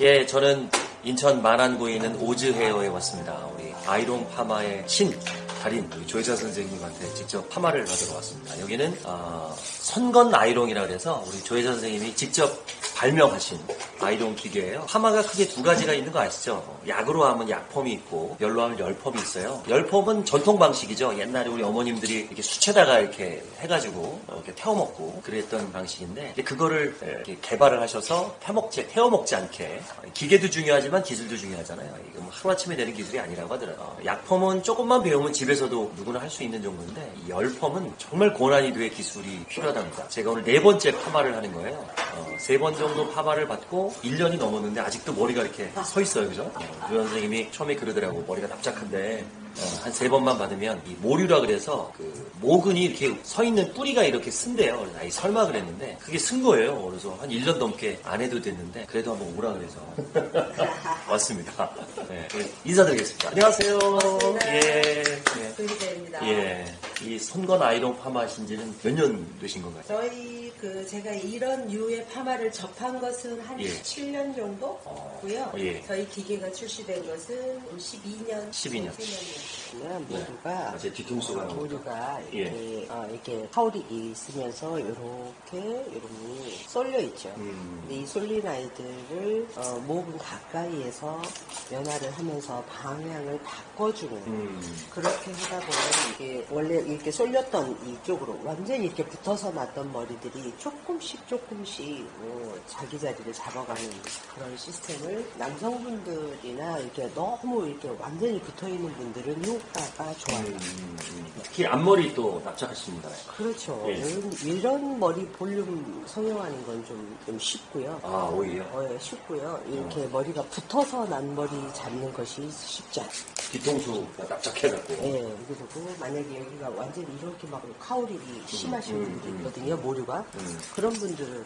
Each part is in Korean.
예, 저는 인천 만안구에 있는 오즈 헤어에 왔습니다. 우리 아이롱 파마의 신 달인 우리 조혜자 선생님한테 직접 파마를 받으러 왔습니다. 여기는 아, 선건 아이롱이라 그래서 우리 조혜자 선생님이 직접 발명하신 아이롱 기계예요. 파마가 크게 두 가지가 있는 거 아시죠? 약으로 하면 약폼이 있고 열로 하면 열폼이 있어요. 열폼은 전통 방식이죠. 옛날에 우리 어머님들이 이렇게 수채다가 이렇게 해가지고 이렇게 태워 먹고 그랬던 방식인데 그거를 이렇게 개발을 하셔서 태먹지 태워 먹지 않게 기계도 중요하지만 기술도 중요하잖아요. 이거 뭐 하루아침에 되는 기술이 아니라고 하더라고요. 어, 약폼은 조금만 배우면 집 에서도 누구나 할 수 있는 정도인데 이 열폼은 정말 고난이도의 기술이 필요하답니다. 제가 오늘 네 번째 파마를 하는 거예요. 세번 정도 파마를 받고 1년이 넘었는데 아직도 머리가 이렇게 서 있어요. 그죠? 어, 유 선생님이 처음에 그러더라고. 머리가 납작한데 어, 한 세 번만 받으면 이 모류라 그래서 그 모근이 이렇게 서 있는 뿌리가 이렇게 쓴대요. 아이 설마 그랬는데 그게 쓴 거예요. 그래서 한 1년 넘게 안 해도 됐는데 그래도 한번 오라 그래서 왔습니다. 네, 인사드리겠습니다. 안녕하세요. 반갑습니다. 예. 예. 예. 이 손건 아이롱 파마 하신 지는 몇 년 되신 건가요? 저희 그 제가 이런 유의 파마를 접한 것은 한 예. 7년 정도고요. 어, 예. 저희 기계가 출시된 것은 12년. 12년. 보면 모두가 아, 제 뒤통수가. 모두가 예. 이렇게, 어, 이렇게 하울이 있으면서 이렇게 이름이 쏠려 있죠. 음. 이 쏠린 아이들을 어, 목은 가까이에서 연화를 하면서 방향을 바꿔주는 음. 그렇게 하다 보면 이게 원래 이렇게 쏠렸던 이쪽으로 완전히 이렇게 붙어서 났던 머리들이 조금씩 조금씩 뭐 자기 자리를 잡아가는 그런 시스템을 남성분들이나 이렇게 너무 이렇게 완전히 붙어 있는 분들은 효과가 좋아요. 음, 음. 특히 앞머리 또 납작하십니다. 그렇죠. 예. 이런, 이런 머리 볼륨 성형하는 건 좀 좀 쉽고요. 아, 오히려. 어, 예, 쉽고요. 이렇게 머리가 붙어서 난 머리 잡는 것이 쉽지 않아요. 뒤통수가 납작해갖고. 예, 그리고 만약에 여기가 완전히 이렇게 막 심하신 음, 분들이 음. 있거든요, 모류가. 음. 그런 분들은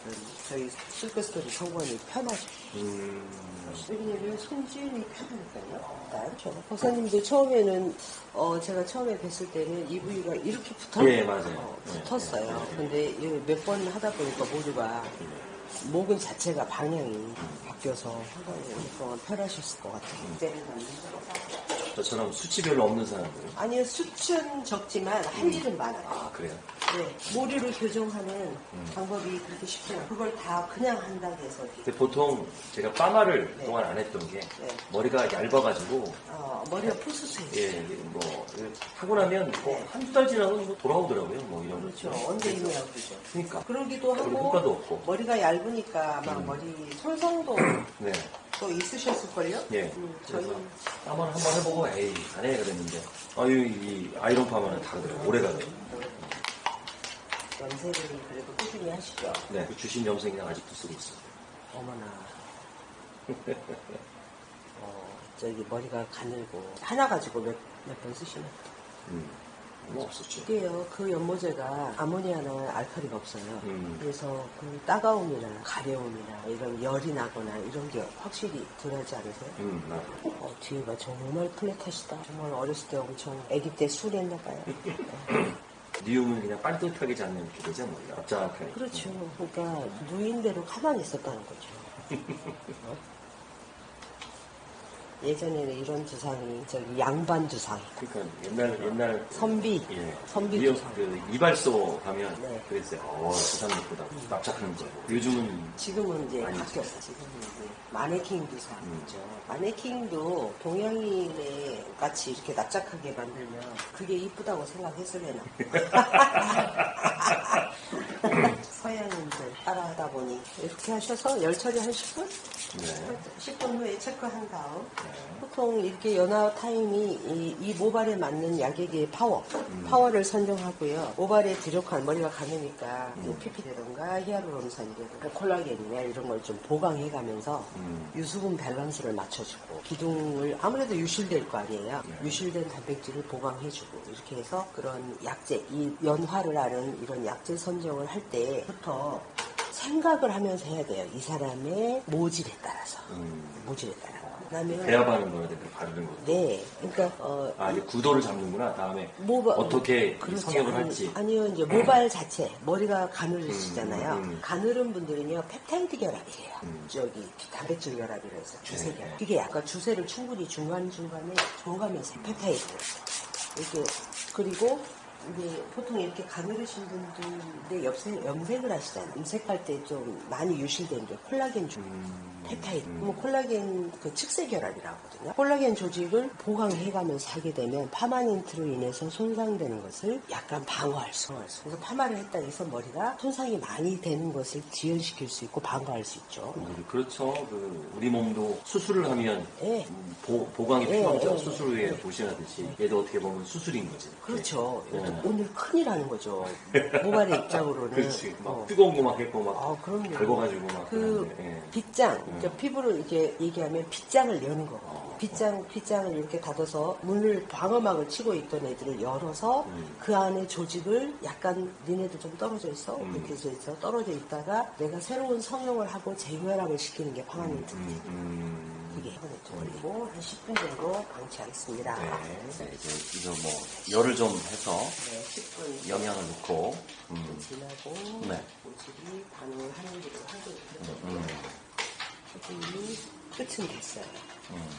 저희 실크스토리 성관이 편하죠. 음. 왜냐면 손질이 편하니까요. 일단 저 박사님도 처음에는 어 제가 처음에 뵀을 때는 이 부위가 이렇게 붙어 예, 맞아요. 어, 예, 붙었어요. 근데 몇 번 하다 보니까 모두가 목은 자체가 방향이 바뀌어서 상당히 편하셨을 것 같아요. 저처럼 수치 별로 없는 사람들. 아니요, 수치는 적지만 할 일은 많아요. 아, 그래요? 네, 모류를 교정하는 방법이 그렇게 쉽지 않아요. 그걸 다 그냥 한다고 해서 근데 보통 제가 파마를 네. 동안 안 했던 게 네. 머리가 얇아가지고 어, 머리가 푸스스해요. 예, 뭐 하고 나면 뭐 한두 달 지나고 뭐 돌아오더라고요. 뭐 이런 그렇죠. 거. 언제 있냐고 그러죠. 그러니까. 그러기도 하고 효과도 없고. 머리가 얇으니까 막 음. 머리 손상도 네. 또 있으셨을걸요? 예. 음, 저희 파마를 한번 해보고 에이 안 해 그랬는데 아유 이 아이론 파마는 다르더라고요. 오래 가요. 연세를 그래도 꾸준히 하시죠. 네. 그 주신 염색이랑 아직도 쓰고 있어요. 어머나. 어, 저기 머리가 가늘고 하나 가지고 몇 몇 번 쓰시나? 음. 뭐 없었죠. 이게요, 그 연모제가 아모니아나 알칼리가 없어요. 음. 그래서 그 따가움이나 가려움이나 이런 열이 나거나 이런 게 확실히 덜하지 않으세요? 음, 나. 어, 뒤가 정말 플랫하시다. 정말 어렸을 때 엄청 아기 때 술했나 봐요. 니움은 그냥 반듯하게 잡는 되죠, 뭐. 납작하게. 그렇죠. 그러니까 누인대로 가만히 있었다는 거죠. 어? 예전에는 이런 두상이 저기 양반 두상, 그러니까 옛날 옛날 선비, 예. 선비 미역, 두상. 그 이발소 가면 네. 그랬어요. 어, 두상 예쁘다. 납작하는 거. 요즘은 지금은 이제 아니죠. 바뀌었어. 지금은 이제 마네킹 두상이죠. 음. 마네킹도 동양인의 같이 이렇게 납작하게 만들면 그게 이쁘다고 생각했을래나. 서양인들 따라하다 보니 이렇게 하셔서 열 처리 한 10분? 네. 10분 후에 체크한 다음 네. 보통 이렇게 연화 타임이 이, 이 모발에 맞는 약액의 파워, 음. 파워를 선정하고요. 모발에 부족한 머리가 가느니까 음. PP라든가 히아루론산이라든가 콜라겐이나 이런 걸 좀 보강해 가면서 음. 유수분 밸런스를 맞춰주고 기둥을 아무래도 유실될 거 아니에요. 네. 유실된 단백질을 보강해주고 이렇게 해서 그런 약제, 이 연화를 하는 이런 약제 선정을 할때 부터 생각을 하면서 해야 돼요. 이 사람의 모질에 따라서. 음. 모질에 따라. 하면 배합하는 거에 대해 바르는 거. 네, 그러니까 어, 아, 이제 구도를 잡는구나. 다음에 모발 어떻게 그렇지. 성형을 아니, 할지. 아니요 이제 모발 자체 머리가 가늘으시잖아요. 음, 음. 가늘은 분들은요 펩타이드 결합이에요. 음. 저기 단백질 결합이라 해서 주세 네. 결합. 이게 약간 주세를 충분히 중간 중간에 줘가면서 펩타이드 이렇게 그리고 이제 보통 이렇게 가늘으신 분들인데 염색, 염색을 하시잖아요. 염색할 때 좀 많이 유실된 게 콜라겐 중. 음. 펩타이드. 그럼 콜라겐 그 측세 결합이라고 하거든요. 콜라겐 조직을 보강해가면서 하게 되면 파마닌트로 인해서 손상되는 것을 약간 방어할 수 있어요. 그래서 파마를 했다 해서 머리가 손상이 많이 되는 것을 지연시킬 수 있고 방어할 수 있죠. 음, 그렇죠. 그 우리 몸도 수술을 하면 예. 음, 보, 보강이 예, 필요하죠. 예, 수술 후에 보시하듯이 얘도 어떻게 보면 수술인 거지. 그렇죠. 예. 오늘 큰일 하는 거죠. 모발의 입장으로는. 그렇지. 막 어. 뜨거운 거 막 했고 막 아, 그럼요. 긁어가지고 막 그 그러는데, 예. 빗장, 음. 그러니까 피부를 이렇게 얘기하면 빗장을 여는 거. 어. 빗장, 빗장을 이렇게 닫아서 문을 방어막을 치고 있던 애들을 열어서 음. 그 안에 조직을 약간 니네도 좀 떨어져 있어. 음. 이렇게 해서 있어. 떨어져 있다가 내가 새로운 성형을 하고 재결합을 시키는 게. 음, 음. 이게 파마니트. 그리고 한 10분 정도 방치하겠습니다. 네. 네, 이제 이거 뭐 열을 좀 해서 네, 10분 영양을 넣고 음. 지나고 네. 모질이 반응을 하는 대로 하고 있거든요. 음. 이미 끝은 됐어요. 음.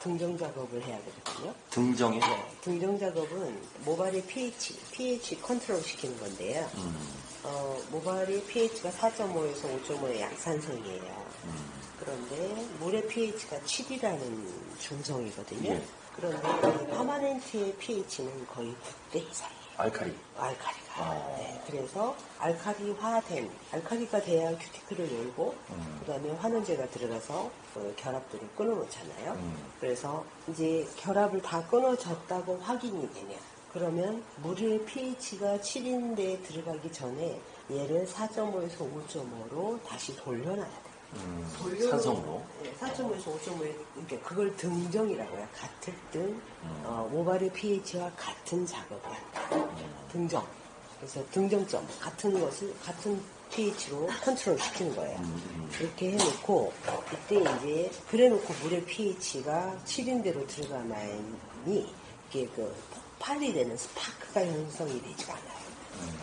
등정 작업을 해야 되거든요. 등정이 네, 등정 작업은 모발의 pH, pH 컨트롤 시키는 건데요. 음. 어, 모발의 pH가 4.5에서 5.5의 약산성이에요. 음. 그런데 물의 pH가 7이라는 중성이거든요. 예. 그런데 이 파마넨트의 pH는 거의 9대 이상이에요. 알카리. 알카리가. 어. 네, 그래서 알카리화된, 알카리가 돼야 큐티클을 열고, 음. 그 다음에 환원제가 들어가서 그 결합들을 끊어놓잖아요. 음. 그래서 이제 결합을 다 끊어졌다고 확인이 되면, 그러면 물의 pH가 7인데 들어가기 전에 얘를 4.5에서 5.5로 다시 돌려놔야 돼요. 음. 돌려놓- 산성으로. 네, 4.5에서 5.5에 그러니까 그걸 등정이라고 해요. 같을 등 음. 어, 모발의 pH와 같은 작업을 한다. 음. 등정. 그래서 등정점 같은 것을 같은 pH로 컨트롤 시키는 거예요. 음. 이렇게 해놓고 이때 이제 그래놓고 물의 pH가 7인대로 들어가만이 이게 그 폭발이 되는 스파크가 형성이 되지가 않아요.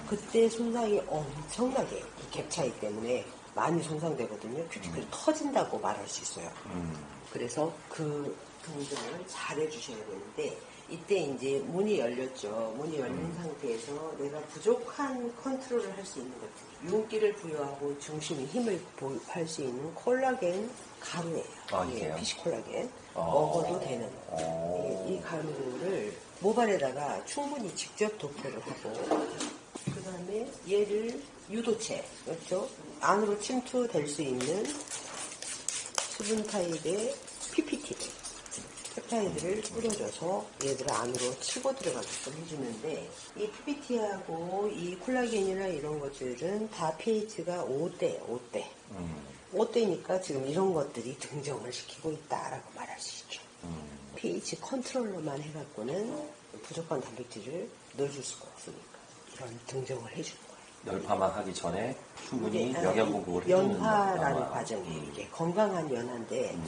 그때 손상이 엄청나게 이갭 차이 때문에 많이 손상되거든요. 큐티클이 터진다고 말할 수 있어요. 음. 그래서 그 등등을 잘 해주셔야 되는데 이때 이제 문이 열렸죠. 문이 열린 상태에서 내가 부족한 컨트롤을 할 수 있는 것들 윤기를 부여하고 중심에 힘을 할 수 있는 콜라겐 가루예요. 아, 예? fish 콜라겐 어. 먹어도 되는 어. 이, 이 가루를 모발에다가 충분히 직접 도포를 하고 그 다음에 얘를 유도체 그렇죠 안으로 침투될 수 있는 수분 타입의 PPT를 펩타이드를 뿌려줘서 얘들을 안으로 치고 들어가게끔 해주는데 이 PPT하고 이 콜라겐이나 이런 것들은 다 pH가 5대 5대 음. 5대니까 지금 이런 것들이 등정을 시키고 있다라고 말할 수 있죠. 음. pH 컨트롤로만 해갖고는 부족한 단백질을 넣어줄 수가 없으니까 이런 공정을 해주는 거예요. 열파마하기 전에 충분히 이게, 아, 영양 공급을 해주는 연화라는 연화. 과정이에요. 이게 건강한 연화인데 음.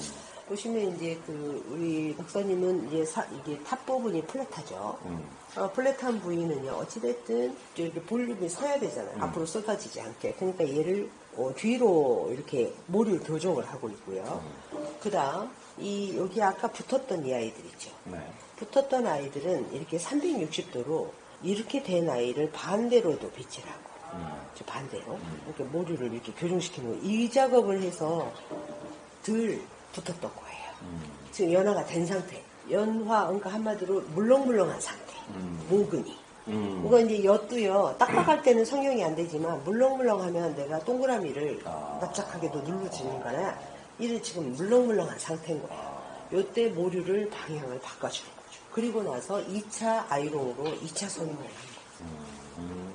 보시면 이제 그 우리 목사님은 이게 사- 이게 top 부분이 flat하죠. 음. 어, flat한 부위는요 어찌됐든 이렇게 볼륨이 서야 되잖아요. 음. 앞으로 쏟아지지 않게. 그러니까 얘를 어, 뒤로 이렇게 모류를 교정을 하고 있고요. 그 다음 이 여기 아까 붙었던 이 아이들 있죠. 네. 붙었던 아이들은 이렇게 360도로 이렇게 된 아이를 반대로도 비치라고. 음. 저 반대로 이렇게 모류를 이렇게 교정시키는. 이 작업을 해서 덜 붙었던 거예요. 음. 지금 연화가 된 상태. 연화, 그러니까 한마디로 물렁물렁한 상태. 음. 모근이. 음. 그거 이제 엿도요, 딱딱할 때는 성형이 안 되지만, 물렁물렁하면 내가 동그라미를 아. 납작하게도 누르지는 거나, 이를 지금 물렁물렁한 상태인 거예요. 요때 모류를 방향을 바꿔주는 거죠. 그리고 나서 2차 아이롱으로 2차 선임을 하는 거예요. 음.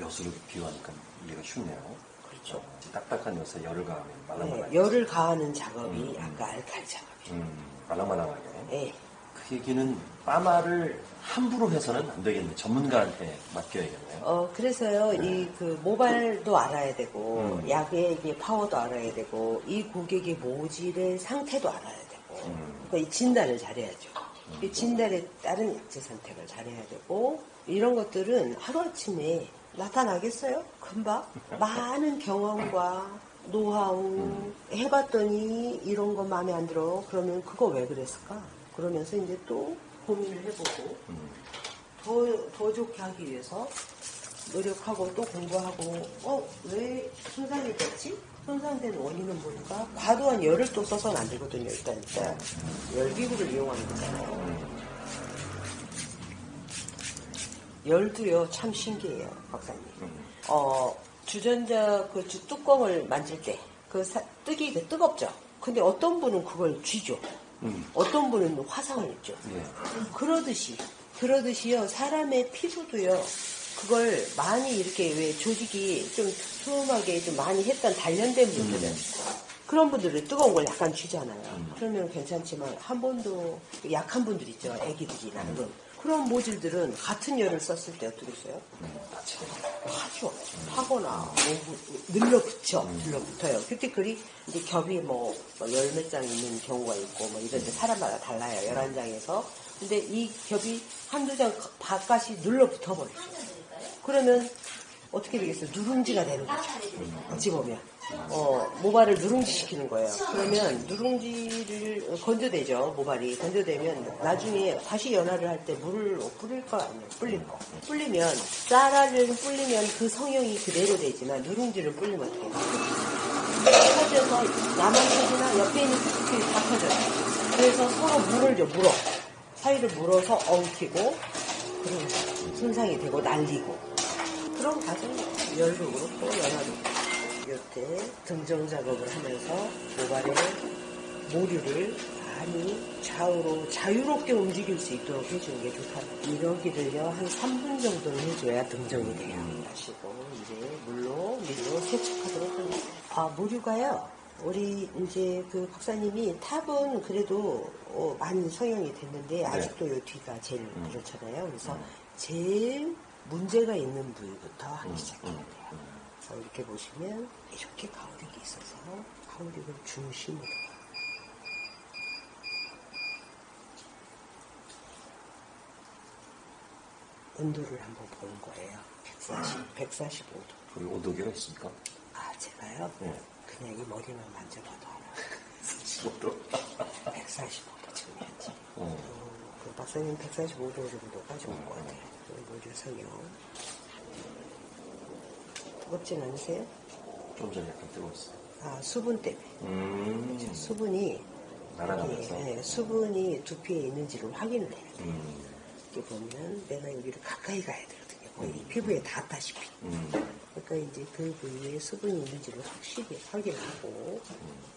엿으로 비유하니까 이해가 쉽네요. 그렇죠. 딱딱한 엿에 열을 가하면 말랑말랑. 네, 열을 가하는 작업이 음. 아까 알칼리 작업이에요. 음. 말랑말랑하게. 예. 그 얘기는 파마를 함부로 해서는 안 되겠네. 전문가한테 맡겨야겠네요. 어, 그래서요, 이 그 모발도 알아야 되고, 음. 약의 이게 파워도 알아야 되고, 이 고객의 모질의 상태도 알아야 되고, 음. 그러니까 이 진단을 잘해야죠. 이 진단에 따른 약제 선택을 잘해야 되고, 이런 것들은 하루아침에 나타나겠어요? 금방? 많은 경험과 노하우 해봤더니 이런 거 마음에 안 들어. 그러면 그거 왜 그랬을까? 그러면서 이제 또 고민을 해보고, 음. 더, 더 좋게 하기 위해서 노력하고 또 공부하고, 어, 왜 손상이 됐지? 손상된 원인은 뭘까? 과도한 열을 또 써서는 안 되거든요, 일단. 일단. 열기구를 이용하는 거잖아요. 열도요, 참 신기해요, 박사님. 어, 주전자 그 주- 뚜껑을 만질 때, 그 사- 뜨기 그 뜨겁죠? 근데 어떤 분은 그걸 쥐죠. 음. 어떤 분은 화상을 입죠. 예. 그러듯이 그러듯이요 사람의 피부도요 그걸 많이 이렇게 왜 조직이 좀 툼하게 좀 많이 했던 단련된 분들은 그런 분들은 뜨거운 걸 약간 쥐잖아요. 그러면 괜찮지만 한 번도 약한 분들 있죠. 애기들이나 그런 그런 모질들은 같은 열을 썼을 때 어떻게 써요? 파죠. 파거나 뭐 늘러붙여, 늘러붙어요. 큐티클이 이제 겹이 뭐 열몇 장 있는 경우가 있고 뭐 이런데 사람마다 달라요. 열한 장에서. 근데 이 겹이 한두 장 바깥이 늘러붙어 버리죠. 그러면 어떻게 되겠어요? 누룽지가 되는 거죠. 어찌 보면. 어, 모발을 누룽지 시키는 거예요. 그러면 누룽지를 건조되죠, 모발이. 건조되면 나중에 다시 연화를 할 때 물을 뿌릴 거 아니에요. 불릴 거. 불리면, 쌀알을 불리면 그 성형이 그대로 되지만 누룽지를 불리면 어떻게 돼요? 나만 터지나 옆에 있는 큐티클이 다 터져요. 그래서 서로 물을 줘, 물어. 사이를 물어서 엉키고, 그런 손상이 되고 날리고. 과정이 열도 그렇고 연화도 그렇고. 이때 등정 작업을 하면서 모발의 모류를 많이 좌우로 자유롭게 움직일 수 있도록 해주는 게 좋다. 이러기를요 한 3분 정도는 해줘야 등정이 돼요. 하시고 이제 물로 밀로 세척하도록 합니다. 아 모류가요. 우리 이제 그 박사님이 탑은 그래도 어, 많이 성형이 됐는데 아직도 요 뒤가 제일 그렇잖아요. 그래서 제일 문제가 있는 부위부터 하기 시작해야 돼요. 자, 이렇게 보시면 이렇게 가오릭이 있어서 가오릭을 중심으로 온도를 한번 보는 거예요. 140, 145도. 거기 온도계가 있습니까? 아, 제가요? 네. 그냥 이 머리만 만져봐도 알아요. 15도. 145도 지금 현재. 어. 어, 그 박사님 145도 정도까지 온것 같아요. 그 머리 성형. 뜨겁진 않으세요? 좀 전에 약간 뜨거웠어요. 아, 수분 때문에. 음. 수분이 날아가면서. 이게, 예, 수분이 두피에 있는지를 확인을 해야 돼요. 음. 이렇게 보면 내가 여기를 가까이 가야 되거든요. 거의 피부에 닿다시피. 음. 그러니까 이제 그 부위에 수분이 있는지를 확실히 확인하고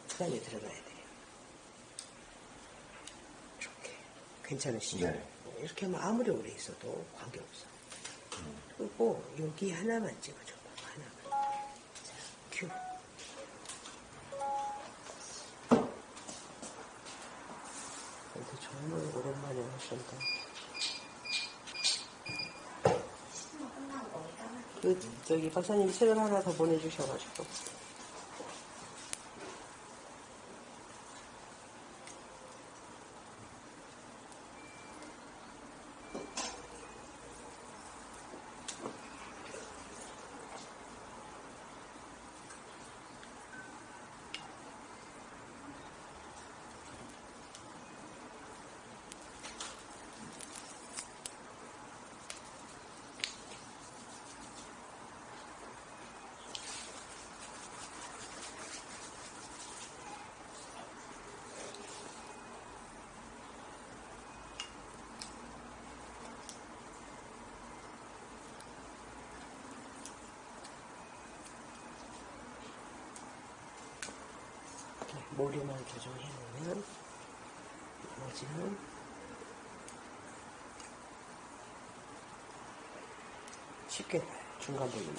그 다음에 들어가야 돼요. 괜찮으시죠? 네. 이렇게 하면 아무리 오래 있어도 관계없어. 그리고 여기 하나만 찍어줘. 하나만. 자, 큐. 그래도 정말 오랜만에 하신다. 그, 저기, 박사님이 책을 하나 더 보내주셔가지고. 머리만 조정해 놓으면, 나머지는 쉽게. 중간 부분은.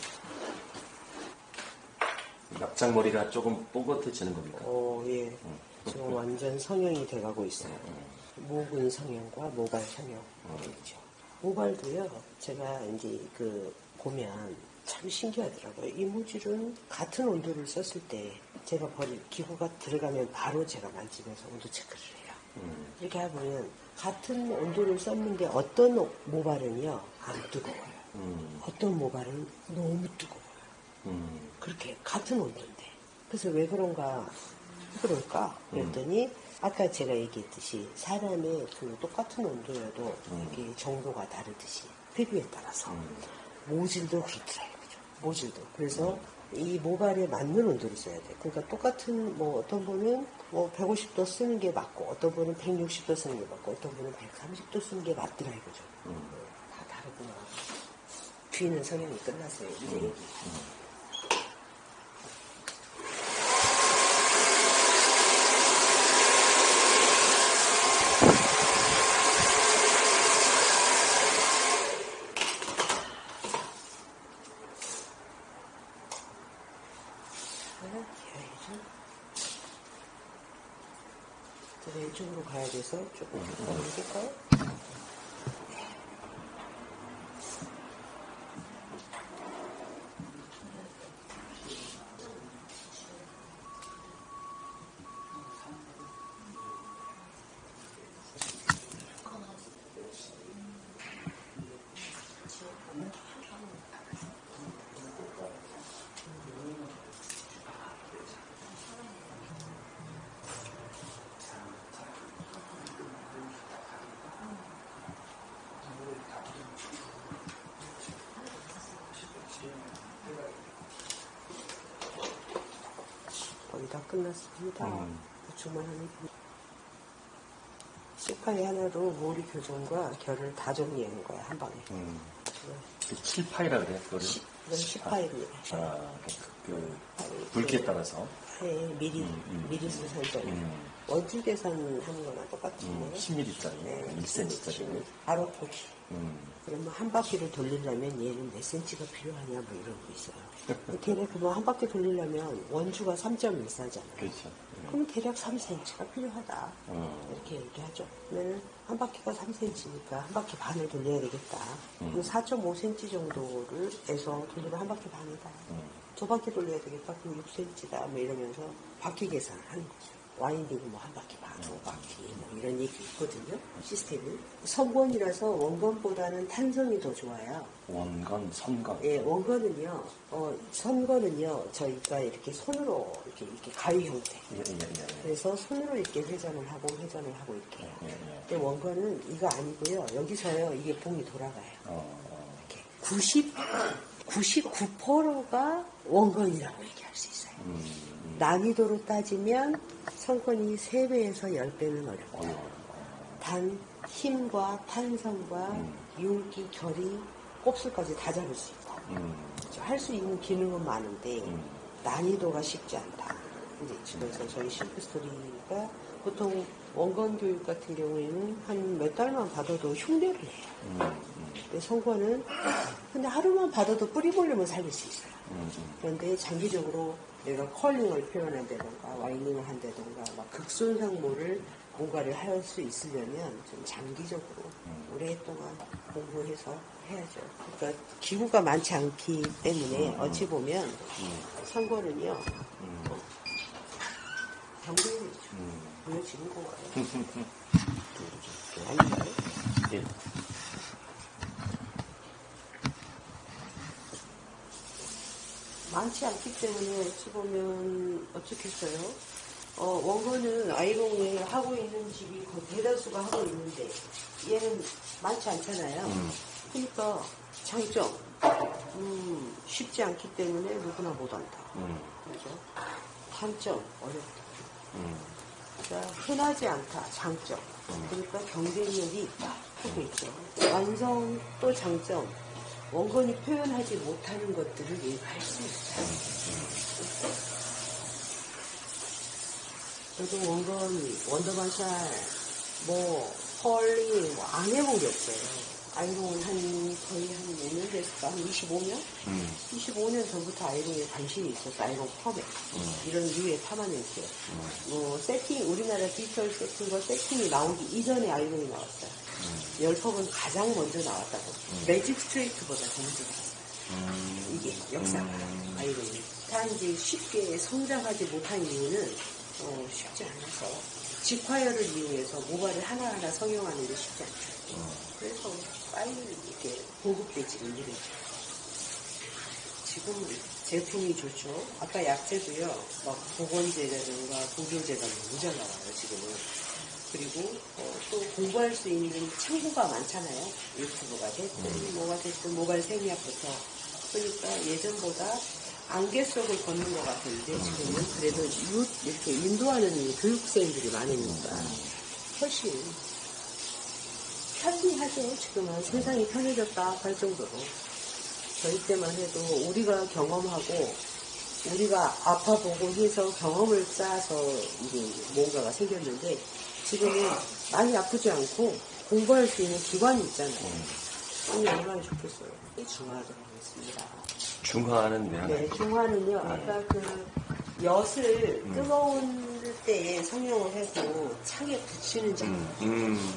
납작머리가 조금 뽀긋해지는 겁니까? 오, 예. 지금 완전 성형이 돼가고 있어요. 모근 성형과 모발 성형 있죠. 모발도요, 제가 이제 그 보면 참 신기하더라고요. 이모질은 같은 온도를 썼을 때 제가 버릴 기구가 들어가면 바로 제가 만지면서 온도 체크를 해요. 음. 이렇게 해보면 같은 온도를 썼는데 어떤 모발은요, 안 뜨거워요. 음. 어떤 모발은 너무 뜨거워요. 음. 그렇게 같은 온도인데. 그래서 왜 그런가, 왜 그럴까? 그랬더니, 아까 제가 얘기했듯이, 사람의 그 똑같은 온도여도 이게 정도가 다르듯이, 피부에 따라서. 모질도 그렇더라고요. 모질도. 그래서 이 모발에 맞는 온도를 써야 돼. 그러니까 똑같은, 뭐, 어떤 분은 뭐 150도 쓰는 게 맞고, 어떤 분은 160도 쓰는 게 맞고, 어떤 분은 130도 쓰는 게 맞더라 이거죠. 다 다르구나. 귀는 성형이 끝났어요. 이제 얘기. 하나 기어야죠. 제가 돼서 조금 더 옮길까요? 거의 끝났습니다. 음. 하면 됩니다. 시파이 하나로 머리 교정과 결을 다 정리하는 거야, 한 방에. 음. 그 7파이라 그래요, 그거를? 시- 이건 시파이를 아, 그, 그, 굵기에 따라서. 해 미리, 음, 음. 미리 수선점. 음. 원주 계산 하는 거나 똑같은데. 음, 10mm짜리, 1cm짜리. 바로 보기. 음. 그러면 한 바퀴를 돌리려면 얘는 몇 센치가 필요하냐 뭐 이런 거 있어요. 대략 그뭐 한 바퀴 돌리려면 원주가 3.14잖아요. 그렇죠. 그럼 대략 3cm가 필요하다. 음. 이렇게 얘기하죠. 그러면 한 바퀴가 3cm니까 한 바퀴 반을 돌려야 되겠다. 음. 그럼 4.5cm 정도를 해서 돌리면 한 바퀴 반이다. 음. 두 바퀴 돌려야 되겠다. 그럼 6cm다. 뭐 이러면서 바퀴 계산하는 거죠. 와인딩 뭐 한 바퀴 반, 두 바퀴 뭐 이런 얘기 있거든요. 시스템이. 선권이라서 원건보다는 탄성이 더 좋아요. 원건, 선건. 예, 원건은요, 어, 선건은요, 저희가 이렇게 손으로 이렇게, 이렇게 가위 형태. 예, 예, 예. 예. 그래서 손으로 이렇게 회전을 하고 회전을 하고 이렇게 해요. 예, 예. 근데 원건은 이거 아니고요. 여기서요, 이게 봉이 돌아가요. 어, 어. 이렇게. 90, 99%가 원건이라고 얘기할 수 있어요. 음, 난이도로 따지면 선건이 3배에서 10배는 어렵다. 단 힘과 탄성과 윤기, 결이, 곱슬까지 다 잡을 수 있다. 음, 할수 있는 기능은 많은데 음. 난이도가 쉽지 않다. 이제 집에서 저희 심플스토리가 보통 원건 교육 같은 경우에는 한 몇 달만 받아도 흉내를 해요. 음, 음, 근데 성과는 근데 하루만 받아도 뿌리 볼륨을 살릴 수 있어요. 음, 음. 그런데 장기적으로 내가 컬링을 표현한다던가 와이닝을 한다던가 막 극손상모를 뭔가를 할 수 있으려면 좀 장기적으로 오랫동안 공부해서 해야죠. 그러니까 기구가 많지 않기 때문에 어찌 보면 선거는요 음, 경쟁이죠. 음. 보여지는 거예요. 아닌가요? 많지 않기 때문에 어찌 보면 어떻겠어요? 어, 원고는 아이롱을 하고 있는 집이 거의 대다수가 하고 있는데 얘는 많지 않잖아요. 음. 그러니까 장점 음, 쉽지 않기 때문에 누구나 못한다. 음, 그죠? 단점 어렵다. 음, 그러니까 흔하지 않다. 장점. 그러니까 경쟁력이 있다. 하고 있죠. 완성 또 장점. 원건이 표현하지 못하는 것들을 얘기할 수 있어요. 저도 원건, 원더반샬, 뭐, 펄링, 뭐, 안 해본 게 없어요. 아이롱은 한 거의 한몇년 됐을까? 한 25년? 음. 25년 전부터 아이롱에 관심이 있었어. 아이롱 펌에. 음. 이런 류의 파마네이트. 뭐 세팅, 우리나라 디지털 세팅과 세팅이 나오기 이전에 아이롱이 나왔어요. 음. 열펌은 가장 먼저 나왔다고. 매직 스트레이트보다 더 먼저 나왔어요. 음. 이게 역사가 음. 아이롱이. 단지 쉽게 성장하지 못한 이유는 어, 쉽지 않아서 직화열을 이용해서 모발을 하나하나 성형하는 게 쉽지 않죠. 그래서 빨리 이렇게 보급되지 않는 지금 제품이 좋죠. 아까 약재도요, 막 보건제라든가 보조제가 잘 나와요, 지금은. 그리고 어, 또 공부할 수 있는 창구가 많잖아요. 유튜브가 됐든 뭐가 됐든 모바일 생리학부터. 그러니까 예전보다 안개 속을 걷는 것 같은데 지금은 그래도 유, 이렇게 인도하는 이 교육생들이 많으니까 훨씬 편리하죠. 지금은 세상이 편해졌다 할 정도로. 저희 때만 해도 우리가 경험하고 우리가 아파보고 해서 경험을 쌓아서 이게 뭔가가 생겼는데 지금은 많이 아프지 않고 공부할 수 있는 기관이 있잖아요. 이게 얼마나 좋겠어요. 중화하도록 하겠습니다. 중화는 왜? 네, 중화는요. 아까 그 엿을 뜨거운 때에 성형을 해서 창에 붙이는 작업, 음. 음.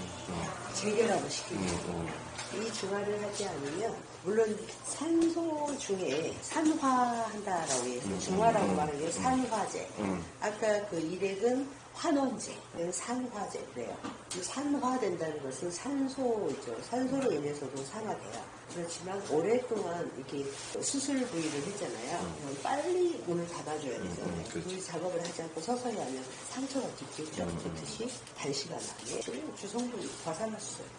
재결합을 시키는. 음. 이 중화를 하지 않으면 물론 산소 중에 산화한다라고 해서 중화라고 말하는 게 산화제. 음. 아까 그 일액은 환원제, 산화제 그래요. 이 산화된다는 것은 산소죠. 산소로 인해서도 산화돼요. 그렇지만 오랫동안 이렇게 수술 부위를 했잖아요. 그럼 빨리 문을 닫아줘야 되잖아요. 음, 그렇죠. 그 작업을 하지 않고 서서히 하면 상처가 깊겠죠. 그렇듯이 단시간 안에 주성분이 과산화수소예요.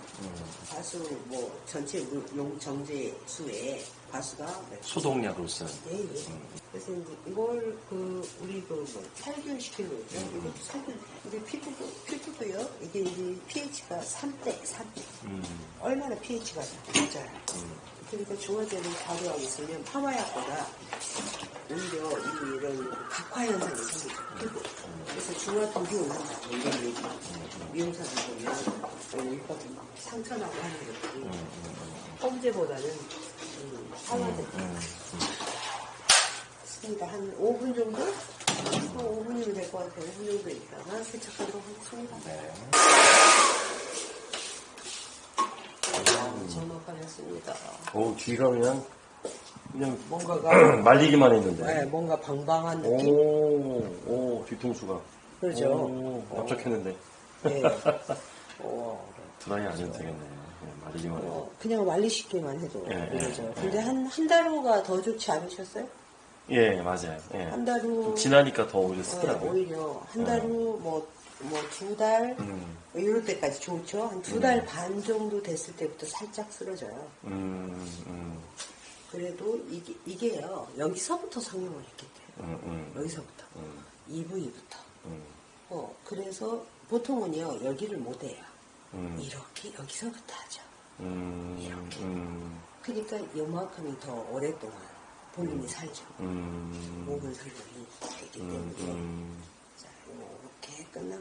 과수 뭐 전체 물- 용 정제 수에 과수가 몇 소독약으로 쓰는. 예, 예. 그래서 이제 이걸 그 우리 그 뭐 살균 시키는 거죠. 이것도 살균. 우리 피부도 피부도요. 이게 이제 pH가 3대 3대. 음. 얼마나 pH가 낮아요. 그러니까 중화제를 발효하고 있으면 파마약보다 오히려 이- 이런 각화 현상이 생기죠. 그래서 중화 독이 온다. 뭐 이런 얘기. 미용사들 보면 어, 있거든요. 상처 나고 하는 것들이 펌제보다는 음, 파마제. 습니다. 한 5분 정도? 한 5분이면 될 것 같아요. 5분 정도 있다가 세척하도록 하겠습니다. 네. 점막하겠습니다. 오, 귀가 그냥, 그냥 뭔가가 말리기만 했는데. 네, 뭔가 방방한 느낌? 오, 오, 뒤통수가. 그렇죠. 오, 납작했는데. 네. 어, 드라이 안 해도 되겠네. 말리기만 해도. 어, 그냥 말리시기만 해도 예, 그러죠. 예, 근데 한, 한 달 후가 더 좋지 않으셨어요? 예, 맞아요. 예. 한 달 후. 지나니까 더 오히려 어, 쓰더라고요. 오히려 한 달 후, 뭐, 뭐, 두 달, 음, 뭐 이럴 때까지 좋죠. 한 두 달반 정도 됐을 때부터 살짝 쓰러져요. 음, 음, 그래도 이게, 이게요, 여기서부터 성형을 했기 때문에. 음, 음, 여기서부터. 음, 이 부위부터. 음, 어, 그래서 보통은요, 여기를 못 해요. 음, 이렇게 여기서부터 하죠. 음, 음, 그러니까 요만큼이 더 오랫동안 본인이 살죠. 음, 설명이 되기 음, 때문에. 음. 자, 이렇게 끝나